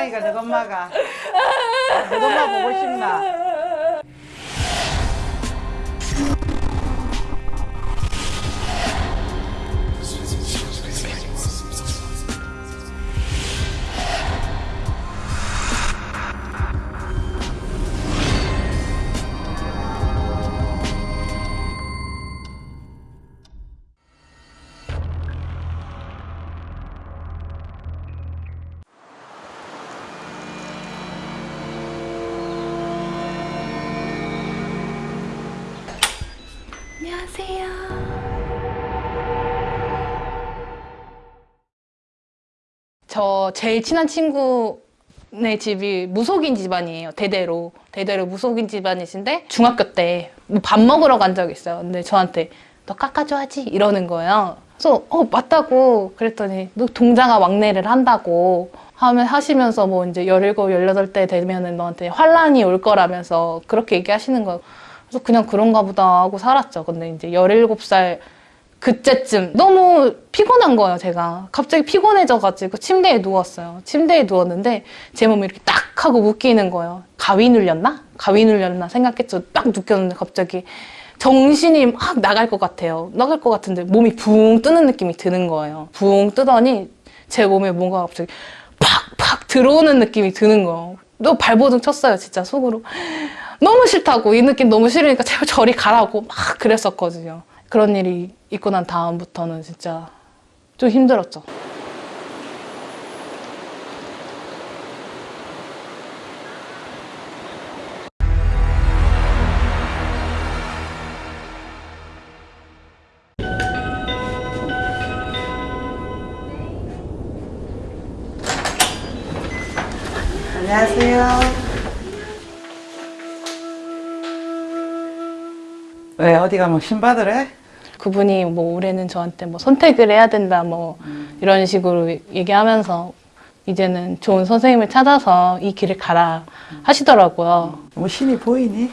사랑이가 너 엄마가 너 엄마 보고 싶나? 저 제일 친한 친구네 집이 무속인 집안이에요. 대대로. 대대로 무속인 집안이신데 중학교 때뭐밥 먹으러 간 적이 있어요. 근데 저한테 너 깎아줘야지 이러는 거예요. 그래서 어 맞다고 그랬더니 너 동자가 왕래를 한다고 하면 하시면서 뭐 이제 17, 18대 되면은 너한테 환란이 올 거라면서 그렇게 얘기하시는 거예요. 그래서 그냥 그런가 보다 하고 살았죠. 근데 이제 17살 그때쯤 너무 피곤한 거예요, 제가. 갑자기 피곤해져가지고 침대에 누웠어요. 침대에 누웠는데 제 몸이 이렇게 딱 하고 묶이는 거예요. 가위 눌렸나? 가위 눌렸나 생각했죠. 딱 느꼈는데 갑자기 정신이 막 나갈 것 같아요. 나갈 것 같은데 몸이 붕 뜨는 느낌이 드는 거예요. 붕 뜨더니 제 몸에 뭔가 갑자기 팍팍 들어오는 느낌이 드는 거예요. 또 발버둥 쳤어요, 진짜 속으로. 너무 싫다고 이 느낌 너무 싫으니까 제발 저리 가라고 막 그랬었거든요. 그런 일이 있고 난 다음부터는 진짜 좀 힘들었죠. 안녕하세요. 왜 어디 가면 신받으래? 네, 그분이 뭐 올해는 저한테 뭐 선택을 해야 된다 뭐 이런 식으로 얘기하면서 이제는 좋은 선생님을 찾아서 이 길을 가라 하시더라고요. 뭐 신이 보이니?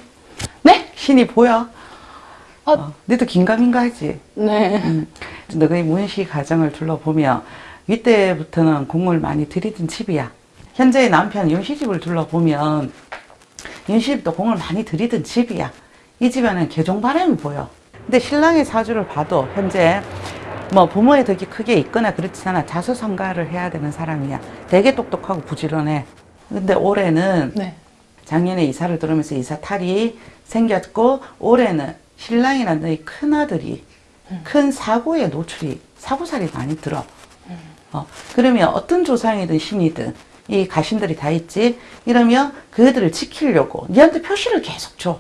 네? 신이 보여? 아. 어, 너도 긴가민가 하지? 네. 너의 문시 가정을 둘러보면 이때부터는 공을 많이 들이던 집이야. 현재의 남편 윤시집을 둘러보면 윤시집도 공을 많이 들이던 집이야. 이 집에는 개종바람이 보여. 근데 신랑의 사주를 봐도 현재 뭐 부모의 덕이 크게 있거나 그렇지 않아 자수성가를 해야 되는 사람이야. 되게 똑똑하고 부지런해. 근데 올해는 네. 작년에 이사를 들어오면서 이사 탈이 생겼고 올해는 신랑이나 너희 큰아들이 큰 사고에 노출이 사고살이 많이 들어 어, 그러면 어떤 조상이든 신이든 이 가신들이 다 있지 이러면 그들을 지키려고 니한테 표시를 계속 줘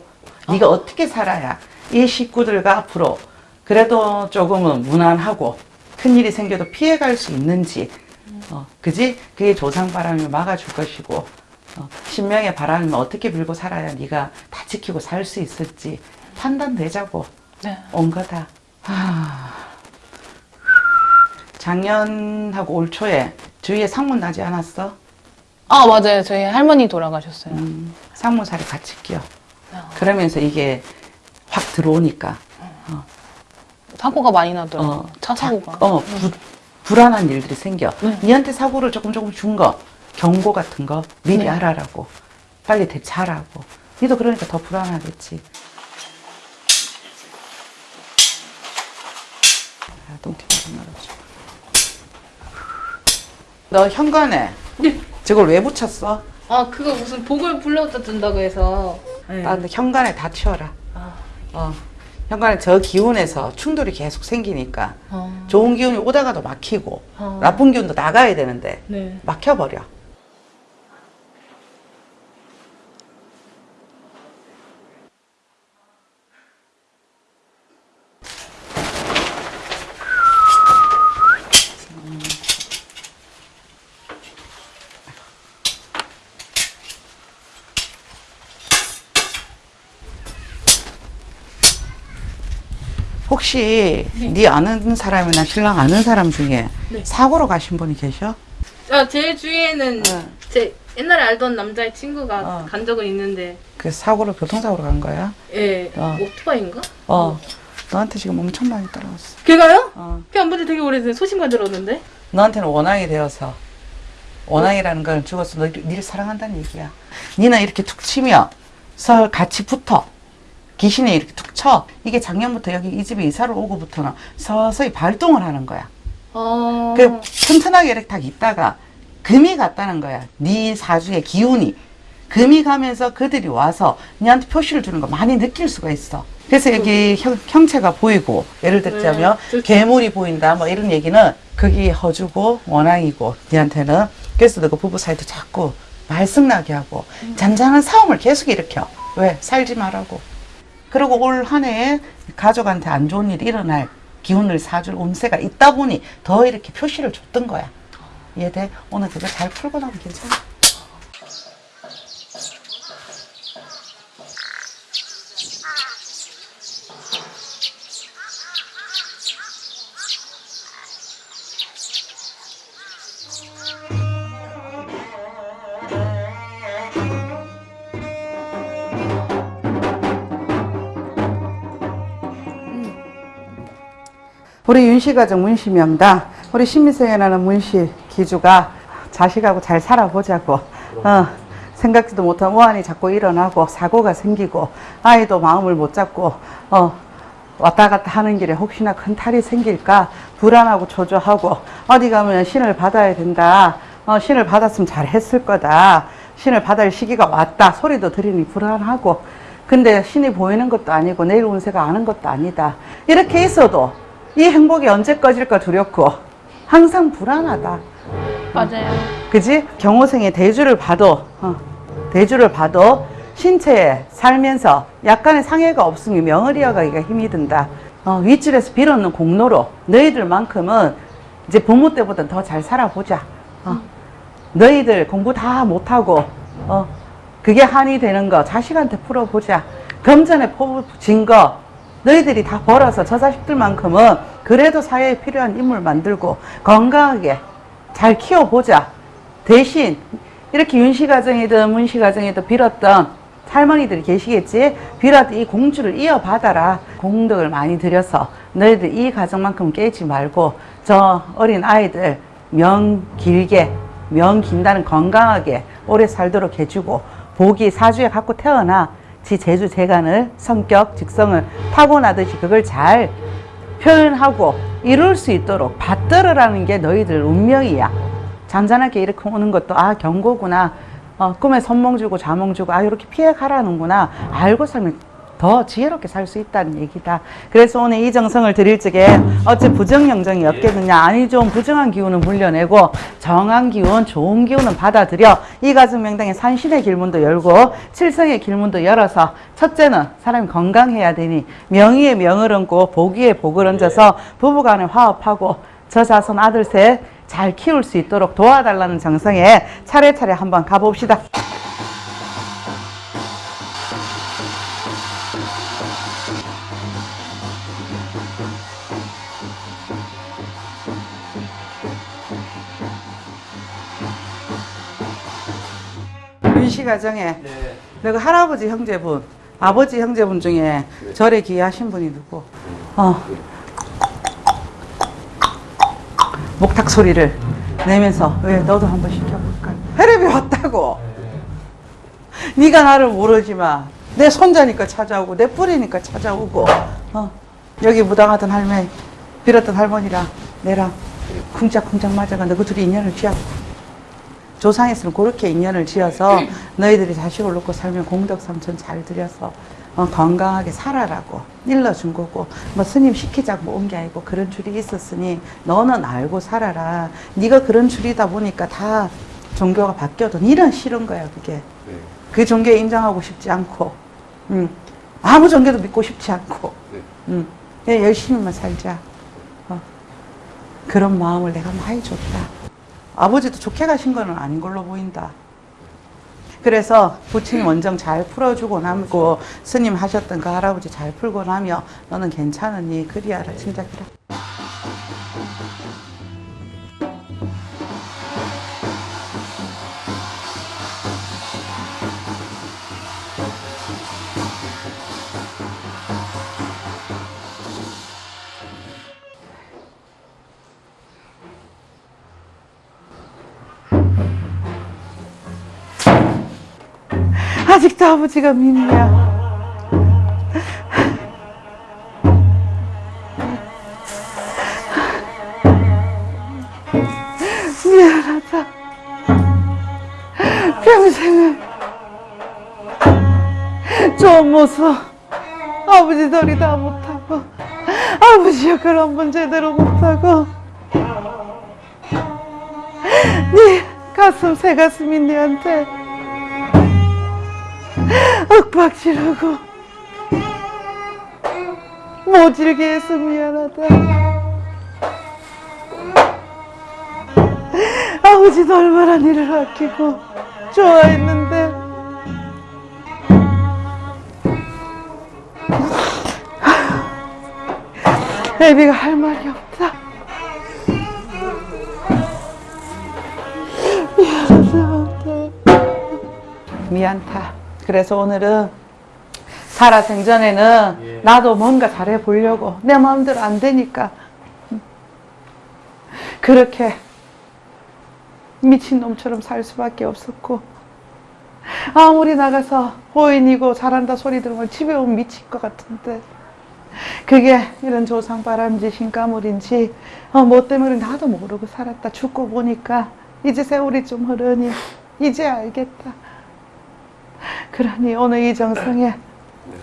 네가 어떻게 살아야 이 식구들과 앞으로 그래도 조금은 무난하고 큰일이 생겨도 피해갈 수 있는지 어, 그지? 그게 조상 바람을 막아줄 것이고 어, 신명의 바람을 어떻게 빌고 살아야 네가 다 지키고 살 수 있을지 판단되자고 네. 온 거다. 하... 작년하고 올 초에 주위에 상문 나지 않았어? 아 맞아요. 저희 할머니 돌아가셨어요. 음, 상문살이 같이 끼어. 아. 그러면서 이게 확 들어오니까 사고가 많이 나더라고요. 어, 차 사고가. 자- 어, 부- 불안한 일들이 생겨. 네. 니한테 사고를 조금 조금 준 거, 경고 같은 거 미리 네. 알아라고. 빨리 대처하라고. 니도 그러니까 더 불안하겠지. 아, 똥티가 말아줘. 너 현관에 네. 저걸 왜 붙였어? 아 그거 무슨 복을 불러준다고 해서. 네. 아, 근데 현관에 다 치워라. 아, 어. 현관에 저 기운에서 충돌이 계속 생기니까 아, 좋은 기운이 오다가도 막히고 어. 나쁜 기운도 나가야 되는데 네. 막혀버려. 혹시 네, 아는 사람이나 신랑 아는 사람 중에 네. 사고로 가신 분이 계셔? 아, 제 주위에는 어. 제 옛날에 알던 남자의 친구가 어. 간 적은 있는데, 그 사고로 교통사고로 간 거야? 예, 어. 오토바이인가? 어. 너한테 지금 엄청 많이 따라왔어. 걔가요? 어. 걔안 본지 되게 오래됐어요. 소식만 들었는데. 너한테는 원앙이 되어서 원앙이라는 건 죽어서 너, 니를 사랑한다는 얘기야. 니는 이렇게 툭 치면 서 같이 붙어. 귀신이 이렇게 툭 쳐. 이게 작년부터 여기 이 집에 이사를 오고부터는 서서히 발동을 하는 거야. 어. 그 튼튼하게 이렇게 딱 있다가 금이 갔다는 거야. 네 사주의 기운이. 금이 가면서 그들이 와서 니한테 표시를 주는 거 많이 느낄 수가 있어. 그래서 여기 형, 형체가 보이고 예를 들자면 네, 괴물이 보인다 뭐 이런 얘기는 그게 허주고 원앙이고 니한테는 그래서 너가 부부 사이도 자꾸 말썽나게 하고 잔잔한 싸움을 계속 일으켜. 왜? 살지 말라고. 그리고 올 한 해에 가족한테 안 좋은 일이 일어날 기운을 사줄 운세가 있다 보니 더 이렇게 표시를 줬던 거야. 이해돼? 오늘 그거 잘 풀고 나면 괜찮아. 우리 윤씨가정 문씨명당 우리 신미생이라는 문씨 기주가 자식하고 잘 살아보자고 어, 생각지도 못한 우환이 자꾸 일어나고 사고가 생기고 아이도 마음을 못 잡고 어, 왔다 갔다 하는 길에 혹시나 큰 탈이 생길까 불안하고 초조하고 어디 가면 신을 받아야 된다. 어, 신을 받았으면 잘 했을 거다. 신을 받을 시기가 왔다. 소리도 들으니 불안하고. 근데 신이 보이는 것도 아니고 내일 운세가 아는 것도 아니다. 이렇게 있어도 이 행복이 언제 꺼질까 두렵고 항상 불안하다. 맞아요. 그지? 경호생의 대주를 봐도 어, 대주를 봐도 신체에 살면서 약간의 상해가 없으면 명을 이어가기가 힘이 든다. 어, 윗줄에서 빌었는 공로로 너희들만큼은 이제 부모 때보다 더 잘 살아보자. 어, 너희들 공부 다 못하고 어, 그게 한이 되는 거 자식한테 풀어보자. 금전에 퍼진 거 너희들이 다 벌어서 저 자식들만큼은 그래도 사회에 필요한 인물 만들고 건강하게 잘 키워보자. 대신 이렇게 윤씨 가정이든 문씨 가정이든 빌었던 할머니들이 계시겠지? 빌었던 이 공주를 이어받아라. 공덕을 많이 들여서 너희들 이 가정만큼 깨지 말고 저 어린 아이들 명 길게 명 긴다는 건강하게 오래 살도록 해주고 복이 사주에 갖고 태어나 지 재주 재간을 성격 직성을 타고나듯이 그걸 잘 표현하고 이룰 수 있도록 받들으라는 게 너희들 운명이야. 잔잔하게 이렇게 오는 것도 아 경고구나. 어, 꿈에 선몽 주고 자몽 주고 아 이렇게 피해 가라는구나. 알고 살면 더 지혜롭게 살 수 있다는 얘기다. 그래서 오늘 이 정성을 드릴 적에 어째 부정영정이 없겠느냐. 아니 좀 부정한 기운은 물려내고 정한 기운, 좋은 기운은 받아들여 이 가정 명당에 산신의 길문도 열고 칠성의 길문도 열어서 첫째는 사람이 건강해야 되니 명의의 명을 얹고 복위의 복을 얹어서 부부간에 화합하고 저 자손 아들 셋 잘 키울 수 있도록 도와달라는 정성에 차례차례 한번 가봅시다. 윤씨 가정에 내가 할아버지 형제분, 아버지 형제분 중에 절에 귀하신 분이 누구? 어. 목탁 소리를 내면서 왜 너도 한번 시켜볼까? 혈압이 왔다고. 네가 나를 모르지만 내 손자니까 찾아오고 내 뿌리니까 찾아오고 어. 여기 무당하던 할머니 빌었던 할머니랑 내랑 쿵짝쿵짝 맞아가 너그 둘이 인연을 지었고 조상에서는 그렇게 인연을 지어서 너희들이 자식을 놓고 살면 공덕 삼천 잘 들여서 어, 건강하게 살아라고 일러준 거고 뭐 스님 시키자고 온 게 아니고 그런 줄이 있었으니 너는 알고 살아라. 네가 그런 줄이다 보니까 다 종교가 바뀌어도 니는 싫은 거야 그게. 그 종교에 인정하고 싶지 않고 음, 아무 종교도 믿고 싶지 않고 음, 그냥 열심히만 살자. 어, 그런 마음을 내가 많이 줬다 아버지도 좋게 가신 거는 아닌 걸로 보인다. 그래서 부친 원정 잘 풀어주고 남고 스님 하셨던 그 할아버지 잘 풀고 나며 너는 괜찮으니 그리하라 진작이라. 아버지가 민이야. 미안하다. 평생을 좋은 모습 아버지 돌이 다 못하고 아버지 역할 한번 제대로 못하고 네 가슴 새 가슴인 네한테 윽박 지르고 모질게 해서 미안하다. 아버지도 얼마나 니를 아끼고 좋아했는데. 애비가 할 말이 없다. 미안하다. 미안타 그래서 오늘은 살아생전에는 나도 뭔가 잘해 보려고 내 마음대로 안 되니까. 그렇게 미친놈처럼 살 수밖에 없었고 아무리 나가서 호인이고 잘한다 소리 들으면 집에 오면 미칠 것 같은데 그게 이런 조상 바람짓인 까물인지 어, 뭐 때문에 나도 모르고 살았다 죽고 보니까 이제 세월이 좀 흐르니 이제 알겠다 그러니 오늘 이 정성에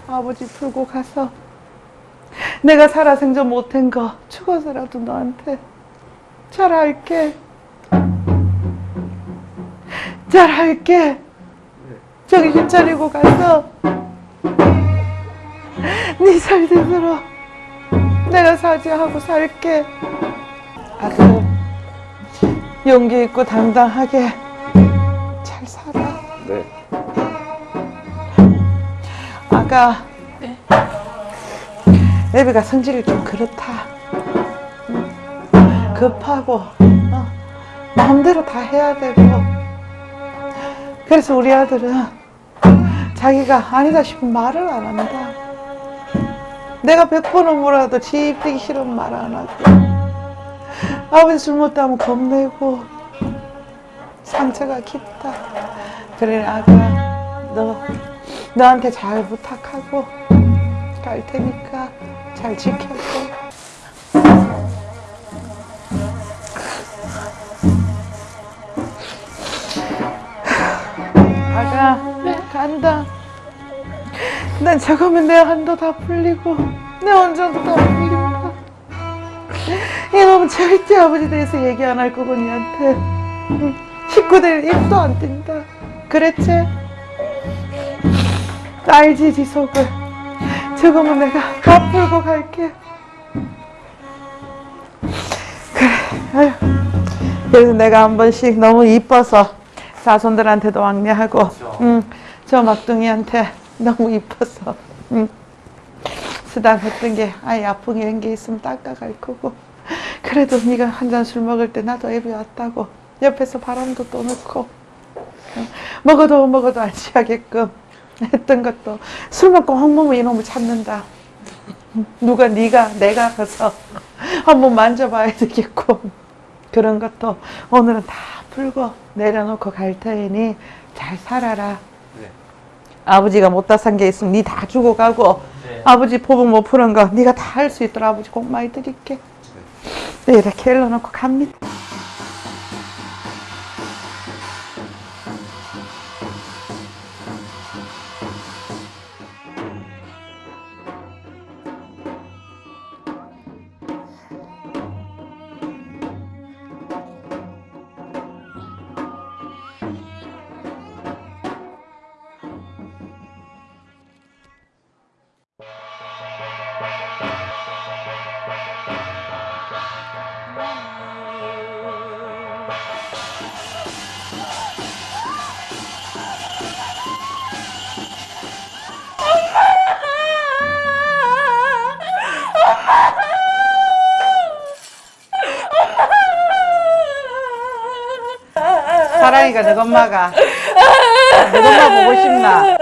아버지 풀고 가서 내가 살아생전 못한 거 죽어서라도 너한테 잘할게. 잘할게. 정신 차리고 가서 네 살대로 내가 사죄하고 살게. 아들 용기 있고 당당하게 잘 살아. 네. 아가 네. 애비가 성질이 좀 그렇다. 음, 급하고 어, 마음대로 다 해야 되고. 그래서 우리 아들은 자기가 아니다 싶으면 말을 안 한다. 내가 백 번은 뭐라도 집 되기 싫으면 말안 하고 아버지 술 못하면 겁내고 상처가 깊다. 그래 아가 너 너한테 잘 부탁하고 갈 테니까 잘 지켜줘. 아가 간다. 난 저거면 내 한도 다 풀리고 내 원전도 다 풀린다. 이놈은 절대 아버지 대해서 얘기 안 할 거고 니한테 응. 식구들 입도 안 띈다. 그랬지? 알지 지 속을 저거면 내가 다 풀고 갈게 그래 아유. 그래서 내가 한 번씩 너무 이뻐서 자손들한테도 왕래하고 응, 저 막둥이한테 너무 이뻐서 응. 수단했던 게 아예 아픈 게 이런 게 있으면 닦아갈 거고 그래도 네가 한 잔 술 먹을 때 나도 애비 왔다고 옆에서 바람도 또 넣고 응. 먹어도 먹어도 안 취하게끔 했던 것도 술 먹고 홍모모 이놈을 찾는다. 누가 네가 내가 가서 한번 만져봐야 되겠고 그런 것도 오늘은 다 풀고 내려놓고 갈 테니 잘 살아라. 네. 아버지가 못다 산 게 있으면 네 다 주고 가고 네. 아버지 포복 못 푸는 거 네가 다 할 수 있도록 아버지 꼭 많이 드릴게. 네, 이렇게 일러놓고 갑니다. 사랑이가 너 엄마가 너 엄마 보고 싶나?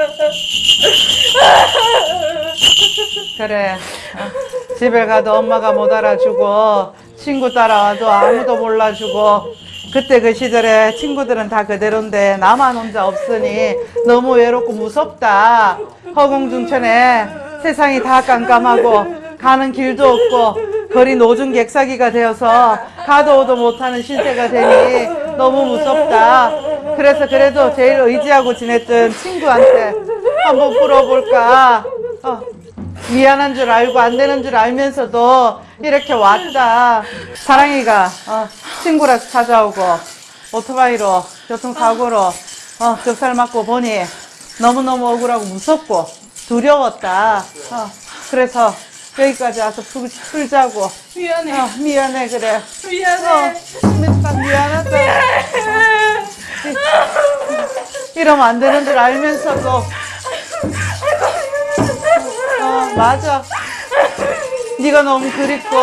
그래 어, 집에 가도 엄마가 못 알아주고 친구 따라와도 아무도 몰라주고 그때 그 시절에 친구들은 다 그대로인데 나만 혼자 없으니 너무 외롭고 무섭다. 허공중천에 세상이 다 깜깜하고 가는 길도 없고 거리 노중 객사기가 되어서 가도 오도 못하는 신세가 되니 너무 무섭다. 그래서 그래도 제일 의지하고 지냈던 친구한테 한번 풀어볼까. 어, 미안한 줄 알고 안 되는 줄 알면서도 이렇게 왔다. 사랑이가 어, 친구라서 찾아오고 오토바이로 교통사고로 어, 적살 맞고 보니 너무너무 억울하고 무섭고 두려웠다. 어, 그래서 여기까지 와서 풀, 풀자고. 미안해. 어, 미안해 그래. 미안해. 어, 참 미안하다. 이러면 안 되는 줄 알면서도 어 맞아 네가 너무 그립고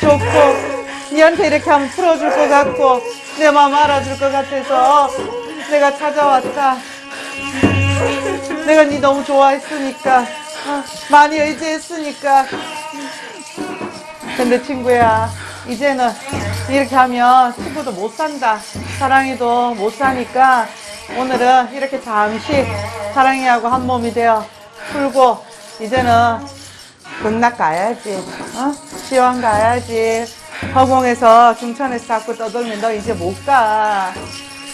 좋고 니한테 이렇게 하면 풀어줄 것 같고 내 마음 알아줄 것 같아서 내가 찾아왔다 내가 네 너무 좋아했으니까 어, 많이 의지했으니까 근데 친구야 이제는 이렇게 하면 친구도 못 산다 사랑이도 못 사니까 오늘은 이렇게 잠시 사랑이하고 한 몸이 되어 풀고 이제는 극락 가야지 어? 시원 가야지 허공에서 중천에서 자꾸 떠돌면 너 이제 못가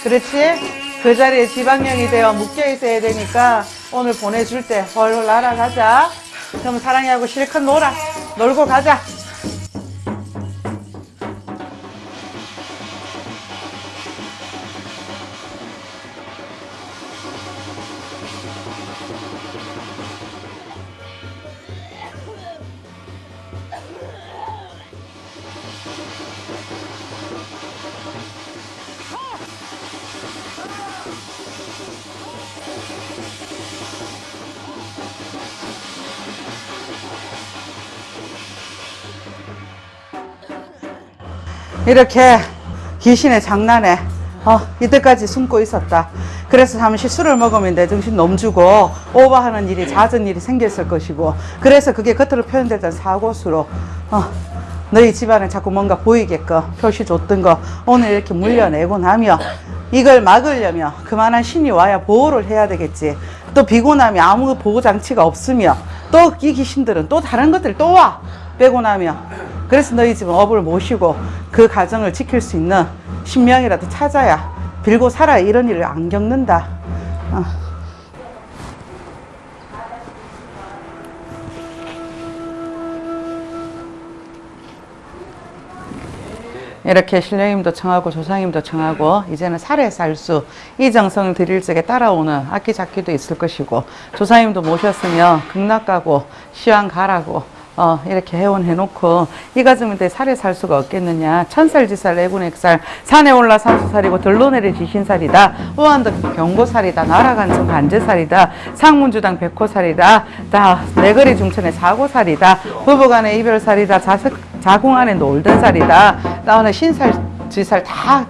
그렇지? 그 자리에 지방령이 되어 묶여 있어야 되니까 오늘 보내줄 때 헐헐 날아가자. 그럼 사랑이하고 실컷 놀아. 놀고 가자 이렇게 귀신의 장난에 어, 이때까지 숨고 있었다. 그래서 잠시 술을 먹으면 내 정신 넘주고 오버하는 일이 잦은 일이 생겼을 것이고 그래서 그게 겉으로 표현됐던 사고수로 어, 너희 집안에 자꾸 뭔가 보이게끔 표시 줬던 거 오늘 이렇게 물려내고 나며 이걸 막으려면 그만한 신이 와야 보호를 해야 되겠지. 또 비고 나면 아무 보호 장치가 없으며 또 이 귀신들은 또 다른 것들 또 와. 빼고 나면 그래서 너희 집은 업을 모시고 그 가정을 지킬 수 있는 신명이라도 찾아야 빌고 살아야 이런 일을 안 겪는다. 어. 이렇게 신령님도 청하고 조상님도 청하고 이제는 살에 살수 이 정성을 드릴 적에 따라오는 악기 잡기도 있을 것이고 조상님도 모셨으면 극락 가고 시황 가라고 어, 이렇게 해온 해놓고 이 가정인데 살에 살 수가 없겠느냐. 천살지살 내군액살 산에 올라 산수살이고 들로 내리 지신살이다. 우한덕 경고살이다. 나라간청 간제살이다. 상문주당 백호살이다. 다 내거리 중천의 사고살이다. 부부간의 이별살이다. 자석, 자궁 안에 놀던 살이다. 나오는 신살 지살 다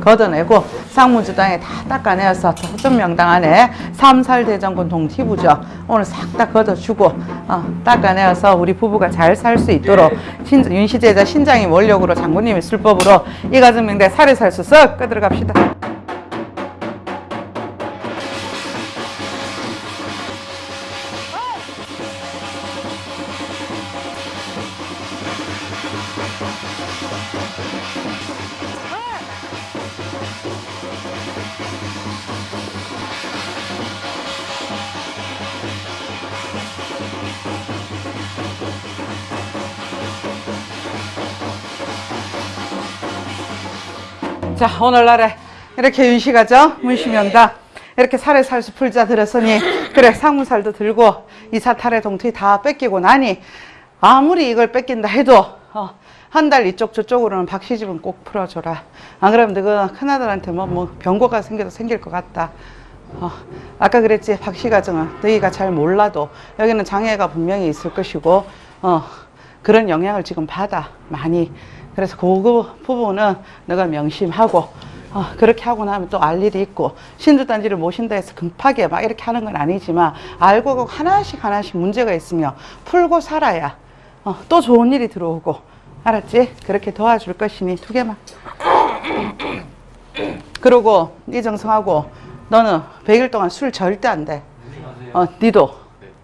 걷어내고 상무주당에 다 닦아내어서 서천명당 안에 삼살대장군 동티부죠. 오늘 싹 다 걷어주고 어, 닦아내어서 우리 부부가 잘 살 수 있도록 신, 윤시제자 신장이 원력으로 장군님의 술법으로 이 가정명대 살에 살수 썩 끄들어 갑시다 자 오늘날에 이렇게 윤씨가죠? 문시명당 이렇게 살에 살수 풀자 들었으니 그래 상무살도 들고 이사탈의 동투이 다 뺏기고 나니 아무리 이걸 뺏긴다 해도 어, 한 달 이쪽 저쪽으로는 박시집은 꼭 풀어줘라. 안 그러면 너가 큰아들한테 뭐, 뭐 병고가 생겨도 생길 것 같다. 어, 아까 그랬지 박씨 가정은 너희가 잘 몰라도 여기는 장애가 분명히 있을 것이고 어, 그런 영향을 지금 받아 많이 그래서 그 부분은 너가 명심하고 어, 그렇게 하고 나면 또 알 일이 있고 신주단지를 모신다 해서 급하게 막 이렇게 하는 건 아니지만 알고 꼭 하나씩 하나씩 문제가 있으며 풀고 살아야 어, 또 좋은 일이 들어오고 알았지? 그렇게 도와줄 것이니 두 개만 그리고 이정성하고 너는 100일 동안 술 절대 안 돼. 어, 니도.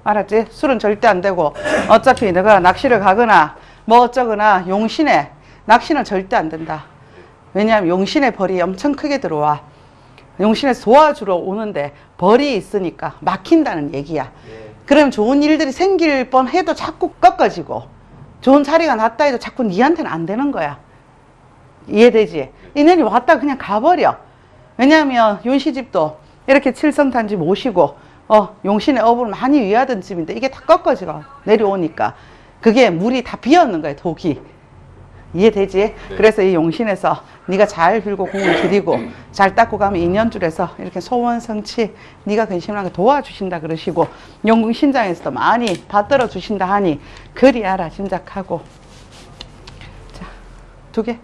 알았지? 술은 절대 안 되고 어차피 내가 낚시를 가거나 뭐 어쩌거나 용신에 낚시는 절대 안 된다. 왜냐하면 용신의 벌이 엄청 크게 들어와. 용신에서 도와주러 오는데 벌이 있으니까 막힌다는 얘기야. 그럼 좋은 일들이 생길 뻔 해도 자꾸 꺾어지고 좋은 자리가 났다 해도 자꾸 니한테는 안 되는 거야. 이해되지? 인연이 왔다 그냥 가버려. 왜냐하면 윤시집도 이렇게 칠성탄지 모시고 어 용신의 업을 많이 위하던 집인데 이게 다 꺾어지고 내려오니까 그게 물이 다 비었는 거야 독이. 이해되지? 그래서 이 용신에서 네가 잘 빌고 공을 들이고 잘 닦고 가면 인연줄에서 이렇게 소원 성취 네가 근심하게 도와주신다 그러시고 용궁 신장에서도 많이 받들어 주신다 하니 그리 알아 짐작하고 자 두 개.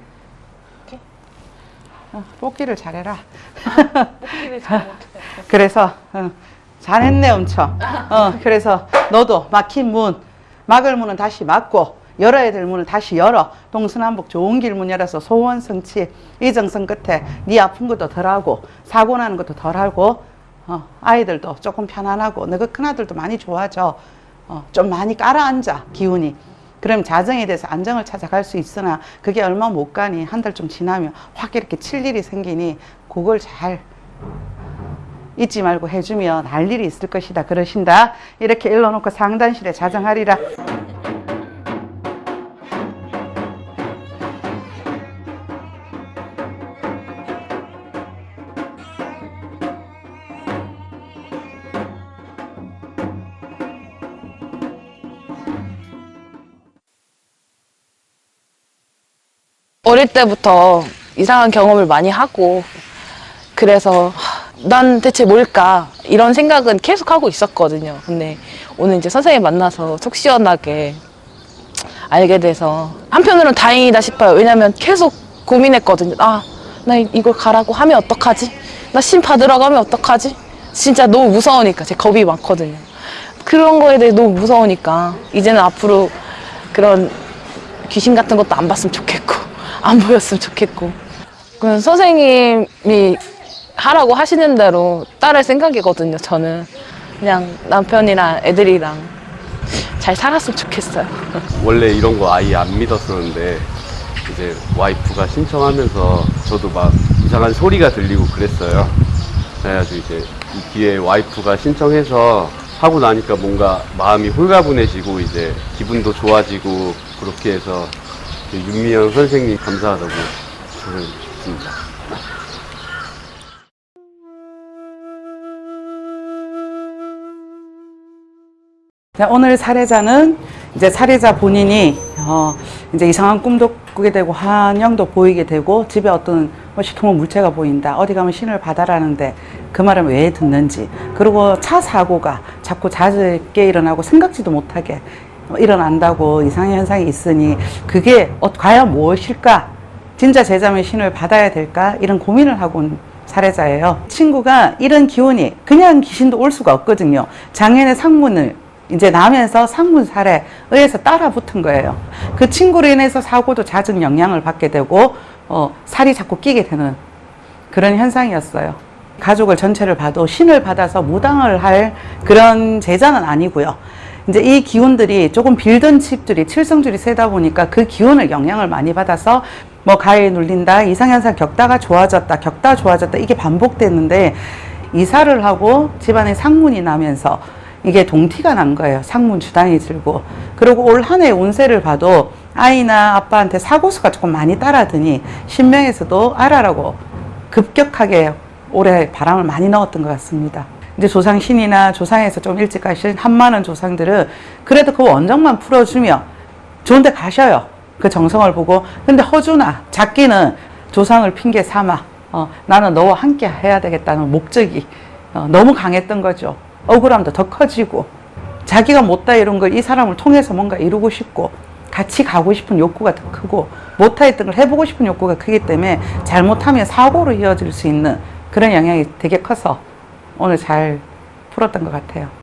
어, 뽑기를 잘해라. 그래서 어, 잘했네 엄청. 어, 그래서 너도 막힌 문, 막을 문은 다시 막고 열어야 될 문을 다시 열어. 동서남북 좋은 길 문 열어서 소원 성취, 이 정성 끝에 네 아픈 것도 덜하고 사고 나는 것도 덜하고 어, 아이들도 조금 편안하고 너그 큰아들도 많이 좋아져. 어, 좀 많이 깔아앉아 기운이. 그럼 자정에 대해서 안정을 찾아갈 수 있으나 그게 얼마 못 가니 한 달 좀 지나면 확 이렇게 칠 일이 생기니 그걸 잘 잊지 말고 해주면 할 일이 있을 것이다 그러신다 이렇게 일러놓고 상단실에 자정하리라 어릴 때부터 이상한 경험을 많이 하고 그래서 하, 난 대체 뭘까 이런 생각은 계속 하고 있었거든요. 근데 오늘 이제 선생님 만나서 속 시원하게 알게 돼서 한편으로는 다행이다 싶어요. 왜냐면 계속 고민했거든요. 아, 나 이걸 가라고 하면 어떡하지? 나 신 받으러 가면 어떡하지? 진짜 너무 무서우니까 제 겁이 많거든요. 그런 거에 대해 너무 무서우니까 이제는 앞으로 그런 귀신 같은 것도 안 봤으면 좋겠고 안 보였으면 좋겠고. 그냥 선생님이 하라고 하시는 대로 따를 생각이거든요 저는. 그냥 남편이랑 애들이랑 잘 살았으면 좋겠어요. 원래 이런 거 아예 안 믿었었는데 이제 와이프가 신청하면서 저도 막 이상한 소리가 들리고 그랬어요. 그래가지고 이제 이 기회에 와이프가 신청해서 하고 나니까 뭔가 마음이 홀가분해지고 이제 기분도 좋아지고 그렇게 해서 윤미영 선생님 감사하다고 저는 싶습니다. 자, 오늘 사례자는 이제 사례자 본인이 어, 이제 이상한 꿈도 꾸게 되고 환영도 보이게 되고 집에 어떤 뭐 시커먼 물체가 보인다 어디 가면 신을 받아라는데 그 말은 왜 듣는지 그리고 차 사고가 자꾸 잦게 일어나고 생각지도 못하게 일어난다고 이상한 현상이 있으니 그게 어, 과연 무엇일까 진짜 제자의 신을 받아야 될까 이런 고민을 하고 온 사례자예요 친구가 이런 기운이 그냥 귀신도 올 수가 없거든요 장년의 상문을 이제 나면서 상문살에 의해서 따라 붙은 거예요. 그 친구로 인해서 사고도 잦은 영향을 받게 되고 어, 살이 자꾸 끼게 되는 그런 현상이었어요. 가족을 전체를 봐도 신을 받아서 무당을 할 그런 제자는 아니고요. 이제 이 기운들이 조금 빌던 집들이 칠성줄이 세다 보니까 그 기운을 영향을 많이 받아서 뭐 가에 눌린다, 이상현상 겪다가 좋아졌다, 겪다 좋아졌다 이게 반복됐는데 이사를 하고 집안에 상문이 나면서 이게 동티가 난 거예요. 상문 주당이 들고. 그리고 올 한 해 운세를 봐도 아이나 아빠한테 사고수가 조금 많이 따라드니 신명에서도 알아라고 급격하게 올해 바람을 많이 넣었던 것 같습니다. 이제 조상신이나 조상에서 좀 일찍 가신 한많은 조상들은 그래도 그 원정만 풀어주면 좋은 데 가셔요. 그 정성을 보고. 근데 허주나 작기는 조상을 핑계 삼아 어, 나는 너와 함께 해야 되겠다는 목적이 어, 너무 강했던 거죠. 억울함도 더 커지고 자기가 못다 이룬 걸이 사람을 통해서 뭔가 이루고 싶고 같이 가고 싶은 욕구가 더 크고 못하였던 걸 해보고 싶은 욕구가 크기 때문에 잘못하면 사고로 이어질 수 있는 그런 영향이 되게 커서 오늘 잘 풀었던 것 같아요.